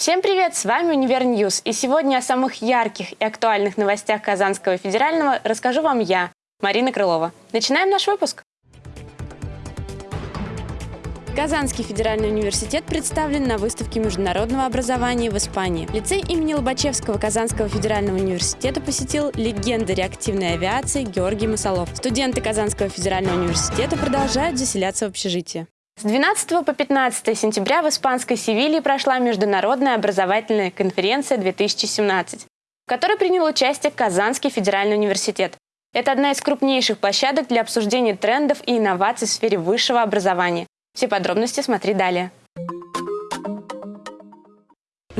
Всем привет! С вами Univer News. И сегодня о самых ярких и актуальных новостях Казанского федерального расскажу вам я, Марина Крылова. Начинаем наш выпуск. Казанский федеральный университет представлен на выставке международного образования в Испании. Лицей имени Лобачевского Казанского федерального университета посетил легенда реактивной авиации Георгий Масолов. Студенты Казанского федерального университета продолжают заселяться в общежитие. С 12 по 15 сентября в испанской Севилье прошла Международная образовательная конференция 2017, в которой принял участие Казанский федеральный университет. Это одна из крупнейших площадок для обсуждения трендов и инноваций в сфере высшего образования. Все подробности смотри далее.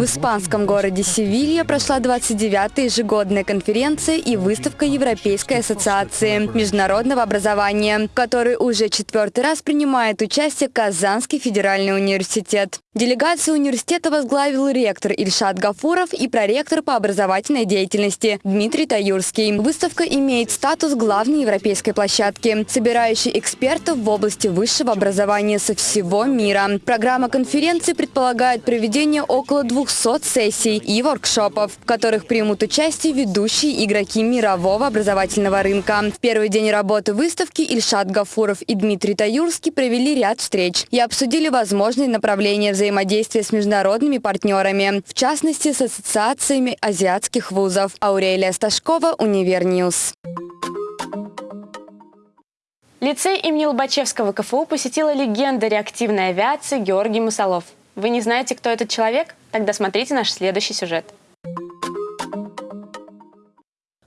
В испанском городе Севилья прошла 29-я ежегодная конференция и выставка Европейской ассоциации международного образования, в которой уже четвертый раз принимает участие Казанский федеральный университет. Делегацию университета возглавил ректор Ильшат Гафуров и проректор по образовательной деятельности Дмитрий Таюрский. Выставка имеет статус главной европейской площадки, собирающей экспертов в области высшего образования со всего мира. Программа конференции предполагает проведение около 200 200 сессий и воркшопов, в которых примут участие ведущие игроки мирового образовательного рынка. В первый день работы выставки Ильшат Гафуров и Дмитрий Таюрский провели ряд встреч и обсудили возможные направления взаимодействия с международными партнерами, в частности с ассоциациями азиатских вузов. Аурелия Сташкова, Univer News. Лицей имени Лобачевского КФУ посетила легенда реактивной авиации Георгий Мусолов. Вы не знаете, кто этот человек? Тогда смотрите наш следующий сюжет.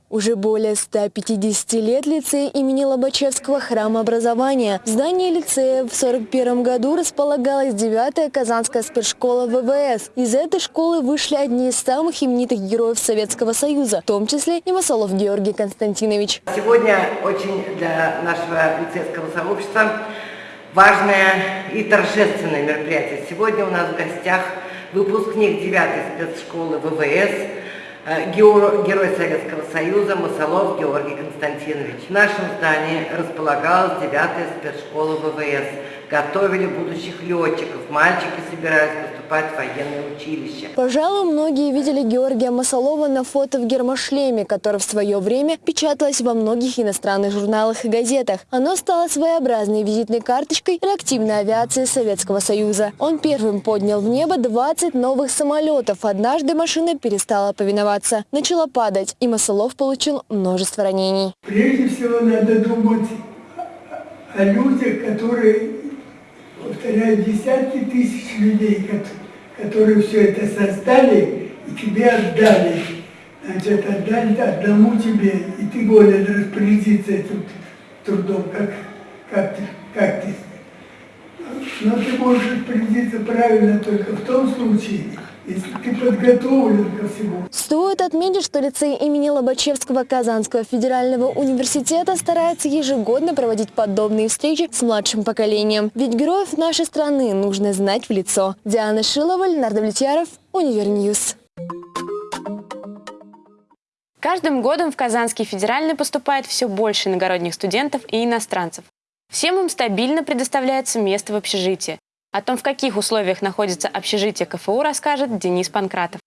Уже более 150 лет лицей имени Лобачевского храма образования. В здании лицея в 1941 году располагалась 9-я Казанская спецшкола ВВС. Из этой школы вышли одни из самых именитых героев Советского Союза, в том числе и Масолов Георгий Константинович. Сегодня очень для нашего лицейского сообщества важное и торжественное мероприятие. Сегодня у нас в гостях выпускник 9-й спецшколы ВВС, э, герой Советского Союза Масолов Георгий Константинович. В нашем здании располагалась 9-я спецшкола ВВС. Готовили будущих летчиков. Мальчики собираются поступать в военное училище. Пожалуй, многие видели Георгия Масолова на фото в гермошлеме, которое в свое время печаталось во многих иностранных журналах и газетах. Оно стало своеобразной визитной карточкой реактивной авиации Советского Союза. Он первым поднял в небо 20 новых самолетов. Однажды машина перестала повиноваться, начала падать, и Масолов получил множество ранений. Прежде всего надо думать о людях, которые повторяю, десятки тысяч людей, которые все это создали и тебе отдали. Значит, отдали одному тебе, и ты волен распорядиться этим трудом, как, как, как ты. Но ты можешь распорядиться правильно только в том случае, если ты подготовлен ко всему. Стоит отметить, что лицей имени Лобачевского Казанского федерального университета старается ежегодно проводить подобные встречи с младшим поколением. Ведь героев нашей страны нужно знать в лицо. Диана Шилова, Леонард Давлетьяров, Univer News. Каждым годом в Казанский федеральный поступает все больше иногородних студентов и иностранцев. Всем им стабильно предоставляется место в общежитии. О том, в каких условиях находится общежитие КФУ, расскажет Денис Панкратов.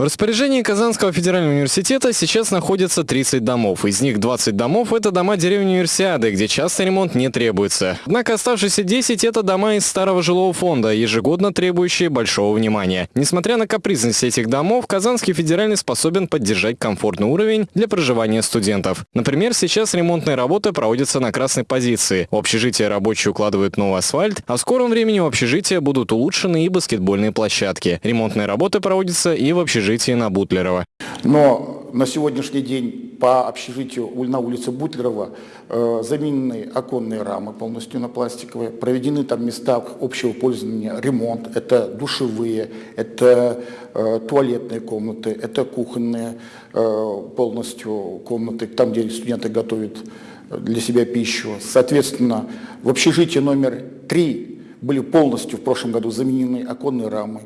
В распоряжении Казанского федерального университета сейчас находится 30 домов. Из них 20 домов – это дома деревни Универсиады, где часто ремонт не требуется. Однако оставшиеся 10 – это дома из старого жилого фонда, ежегодно требующие большого внимания. Несмотря на капризность этих домов, Казанский федеральный способен поддержать комфортный уровень для проживания студентов. Например, сейчас ремонтные работы проводятся на красной позиции. В общежитие рабочие укладывают новый асфальт, а в скором времени в общежитие будут улучшены и баскетбольные площадки. Ремонтные работы проводятся и в общежитии общежитии на Бутлерова. Но на сегодняшний день по общежитию на улице Бутлерова э, заменены оконные рамы полностью на пластиковые, проведены там места общего пользования, ремонт, это душевые, это э, туалетные комнаты, это кухонные э, полностью комнаты, там, где студенты готовят для себя пищу. Соответственно, в общежитии номер три были полностью в прошлом году заменены оконные рамы,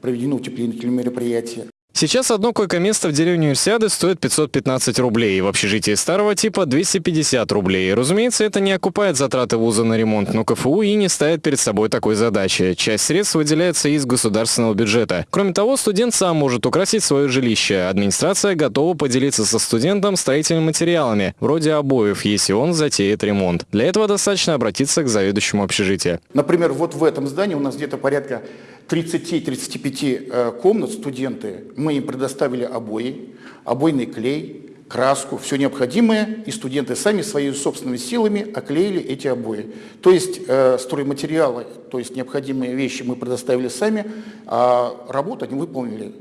проведены утеплительные мероприятия. Сейчас одно койко-место в деревне Универсиады стоит 515 рублей, в общежитии старого типа 250 рублей. Разумеется, это не окупает затраты вуза на ремонт, но КФУ и не ставит перед собой такой задачи. Часть средств выделяется из государственного бюджета. Кроме того, студент сам может украсить свое жилище. Администрация готова поделиться со студентом строительными материалами, вроде обоев, если он затеет ремонт. Для этого достаточно обратиться к заведующему общежития. Например, вот в этом здании у нас где-то порядка 30-35 э, комнат студенты. Мы им предоставили обои, обойный клей, краску, все необходимое, и студенты сами своими собственными силами оклеили эти обои. То есть э, стройматериалы, то есть необходимые вещи мы предоставили сами, а работу они выполнили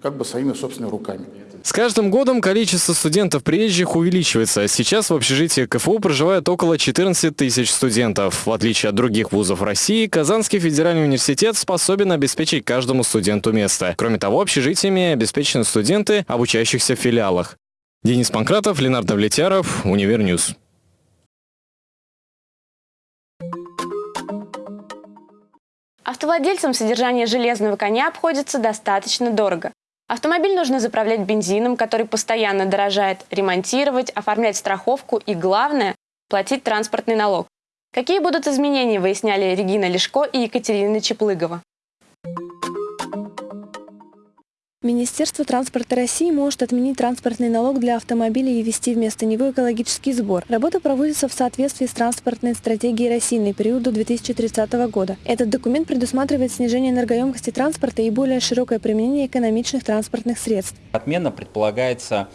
как бы своими собственными руками. С каждым годом количество студентов приезжих увеличивается. Сейчас в общежитии КФУ проживает около 14 тысяч студентов. В отличие от других вузов России, Казанский федеральный университет способен обеспечить каждому студенту место. Кроме того, общежитиями обеспечены студенты, обучающихся в филиалах. Денис Панкратов, Леонард Давлетьяров, Univer News. Автовладельцам содержание железного коня обходится достаточно дорого. Автомобиль нужно заправлять бензином, который постоянно дорожает, ремонтировать, оформлять страховку и, главное, платить транспортный налог. Какие будут изменения, выясняли Регина Лешко и Екатерина Чеплыгова. Министерство транспорта России может отменить транспортный налог для автомобилей и ввести вместо него экологический сбор. Работа проводится в соответствии с транспортной стратегией России на период до 2030 года. Этот документ предусматривает снижение энергоемкости транспорта и более широкое применение экономичных транспортных средств. Отмена предполагается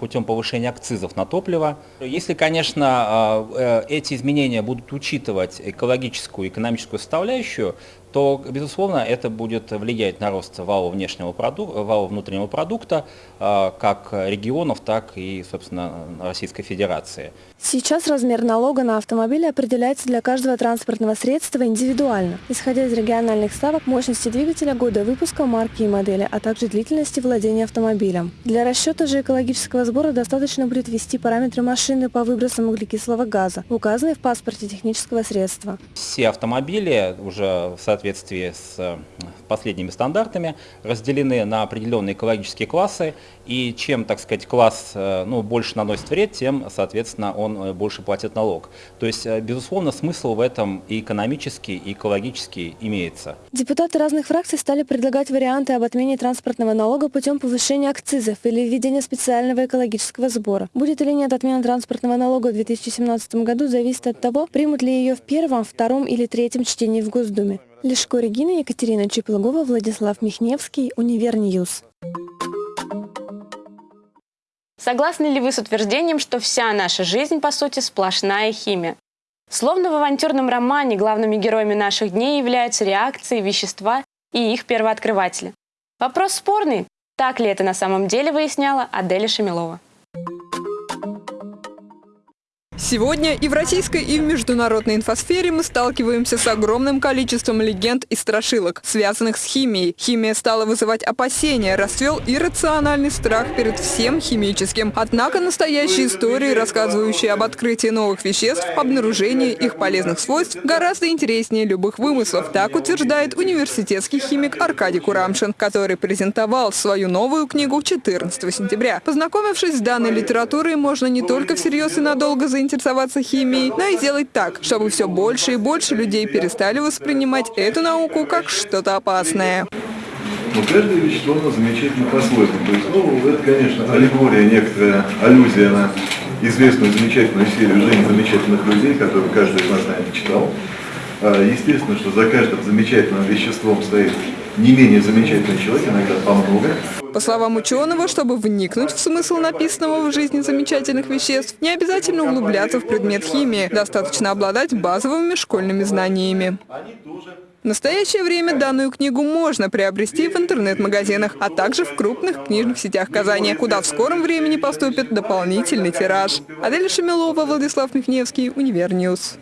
путем повышения акцизов на топливо. Если, конечно, а, э, эти изменения будут учитывать экологическую и экономическую составляющую, то, безусловно, это будет влиять на рост валового, внешнего продукта, валового внутреннего продукта а, как регионов, так и, собственно, Российской Федерации. Сейчас размер налога на автомобили определяется для каждого транспортного средства индивидуально, исходя из региональных ставок мощности двигателя, года выпуска, марки и модели, а также длительности владения автомобилем. Для расчета же экологического сбора достаточно будет ввести параметры машины по выбросам углекислого газа, указанные в паспорте технического средства. Все автомобили уже в соответствии с э, последними стандартами разделены на определенные экологические классы, и чем, так сказать, класс э, ну, больше наносит вред, тем, соответственно, он э, больше платит налог. То есть, безусловно, смысл в этом и экономический, и экологический имеется. Депутаты разных фракций стали предлагать варианты об отмене транспортного налога путем повышения акцизов или введения специального экологического сбора. Будет или нет отмена транспортного налога в 2017 году, зависит от того, примут ли ее в первом, втором или третьем чтении в Госдуме. Лешко Регина, Екатерина Чеплыгова, Владислав Михневский, Univer News. Согласны ли вы с утверждением, что вся наша жизнь, по сути, сплошная химия? Словно в авантюрном романе главными героями наших дней являются реакции, вещества и их первооткрыватели. Вопрос спорный, так ли это на самом деле выясняла Аделя Шамилова. Сегодня и в российской, и в международной инфосфере мы сталкиваемся с огромным количеством легенд и страшилок, связанных с химией. Химия стала вызывать опасения, расцвел иррациональный страх перед всем химическим. Однако настоящие истории, рассказывающие об открытии новых веществ, обнаружении их полезных свойств, гораздо интереснее любых вымыслов. Так утверждает университетский химик Аркадий Курамшин, который презентовал свою новую книгу 14 сентября. Познакомившись с данной литературой, можно не только всерьез и надолго заинтересоваться, заинтересоваться химией, но и сделать так, чтобы все больше и больше людей перестали воспринимать эту науку как что-то опасное. Но каждое вещество, оно замечательно по-своему. То есть, ну, это, конечно, аллегория, некоторая аллюзия на известную замечательную серию «Жизнь замечательных людей», которую каждый из нас, наверное, читал. А, естественно, что за каждым замечательным веществом стоит не менее замечательный человек, иногда по много. По словам ученого, чтобы вникнуть в смысл написанного в жизни замечательных веществ, не обязательно углубляться в предмет химии, достаточно обладать базовыми школьными знаниями. В настоящее время данную книгу можно приобрести в интернет-магазинах, а также в крупных книжных сетях Казани, куда в скором времени поступит дополнительный тираж. Адель Шамилова, Владислав Михневский, Univer News.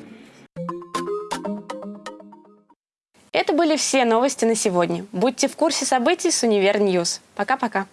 Были все новости на сегодня. Будьте в курсе событий с Univer News. Пока-пока.